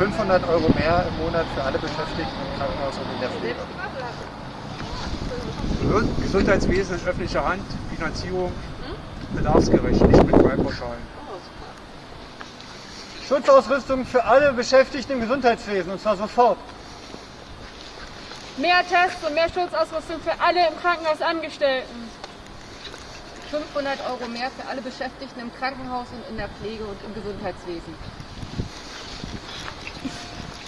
500 Euro mehr im Monat für alle Beschäftigten im Krankenhaus und in der Pflege. Gesundheitswesen in öffentlicher Hand, Finanzierung bedarfsgerecht, nicht mit Wahlpauschalen. Schutzausrüstung für alle Beschäftigten im Gesundheitswesen und zwar sofort. Mehr Tests und mehr Schutzausrüstung für alle im Krankenhaus Angestellten. 500 Euro mehr für alle Beschäftigten im Krankenhaus und in der Pflege und im Gesundheitswesen.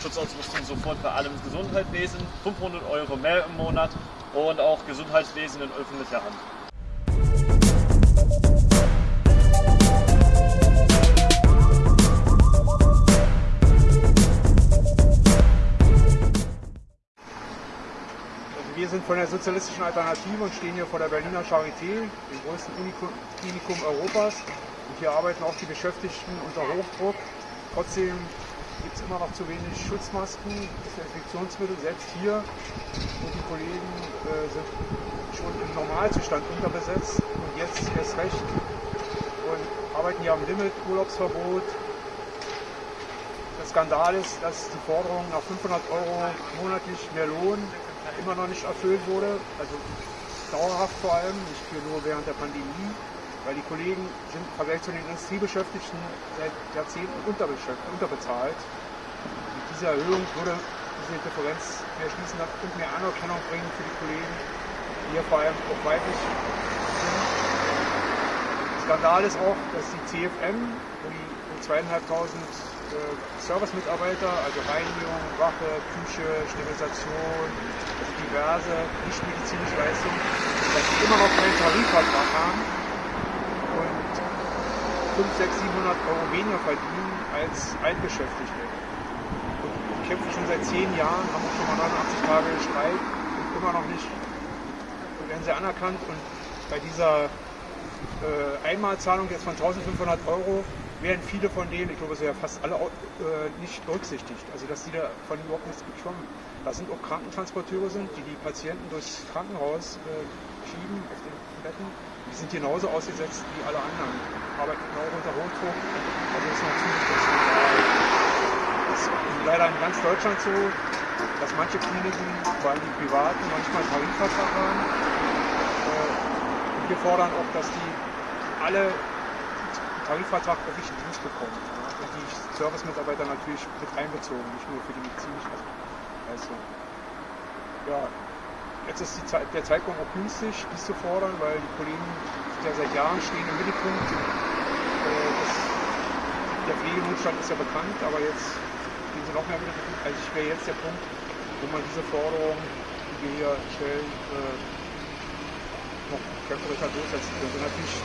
Schutzausrüstung sofort für alle im Gesundheitswesen, 500 Euro mehr im Monat und auch Gesundheitswesen in öffentlicher Hand. Also wir sind von der sozialistischen Alternative und stehen hier vor der Berliner Charité, dem größten Klinikum Europas. Und hier arbeiten auch die Beschäftigten unter Hochdruck. Trotzdem gibt es immer noch zu wenig Schutzmasken, Desinfektionsmittel, selbst hier. Und die Kollegen äh, sind schon im Normalzustand unterbesetzt und jetzt erst recht. Und arbeiten hier am Limit, Urlaubsverbot. Der Skandal ist, dass die Forderung nach 500 Euro monatlich mehr Lohn immer noch nicht erfüllt wurde. Also dauerhaft vor allem, nicht nur während der Pandemie, weil die Kollegen sind im Vergleich zu den Industriebeschäftigten seit Jahrzehnten unterbezahlt. Mit dieser Erhöhung würde diese Differenz mehr schließen und mehr Anerkennung bringen für die Kollegen, die hier vor allem auch weiblich sind. Skandal ist auch, dass die CFM, wo die zweieinhalbtausend äh, Servicemitarbeiter, also Reinigung, Wache, Küche, Sterilisation, also diverse nichtmedizinische Leistungen, dass die immer noch keinen Tarifvertrag haben 5, 6, 700 Euro weniger verdienen als Altbeschäftigte. Und die kämpfen schon seit 10 Jahren, haben auch schon mal 89 Tage Streik und immer noch nicht werden sie anerkannt und bei dieser äh, Einmalzahlung jetzt von 1500 Euro werden viele von denen, ich glaube, es sind ja fast alle äh, nicht berücksichtigt. Also, dass die davon überhaupt nichts bekommen. Da sind auch Krankentransporteure sind, die die Patienten durchs Krankenhaus äh, schieben auf den Betten. Die sind genauso ausgesetzt wie alle anderen. Arbeiten genau unter Hochdruck. Also, ist natürlich. Das ist leider in ganz Deutschland so, dass manche Kliniken, vor allem die privaten, manchmal Tarifvertrag haben. Äh, und wir fordern auch, dass die alle Tarifvertrag richtig Dienst bekommen. Und die Servicemitarbeiter natürlich mit einbezogen, nicht nur für die medizinische Leistung. Ja, jetzt ist die Zeit, der Zeitpunkt auch günstig, dies zu fordern, weil die Kollegen ja seit Jahren stehen im Mittelpunkt. Äh, das, der Pflegenotstand ist ja bekannt, aber jetzt stehen sie noch mehr im Mittelpunkt. Also ich wäre jetzt der Punkt, wo man diese Forderung, die wir hier stellen, äh, noch kämpferischer durchsetzen könnte. Natürlich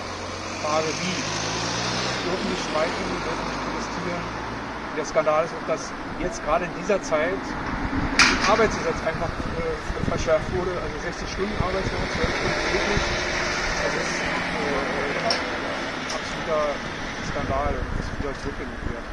Frage, wie. Dürfen nicht streiken, wir dürfen nicht protestieren. Der Skandal ist auch, dass jetzt gerade in dieser Zeit das Arbeitsgesetz einfach äh, verschärft wurde, also 60 Stunden Arbeitswoche, 12 Stunden täglich. Das ist äh, absoluter Skandal und das wieder zurückgelegt werden.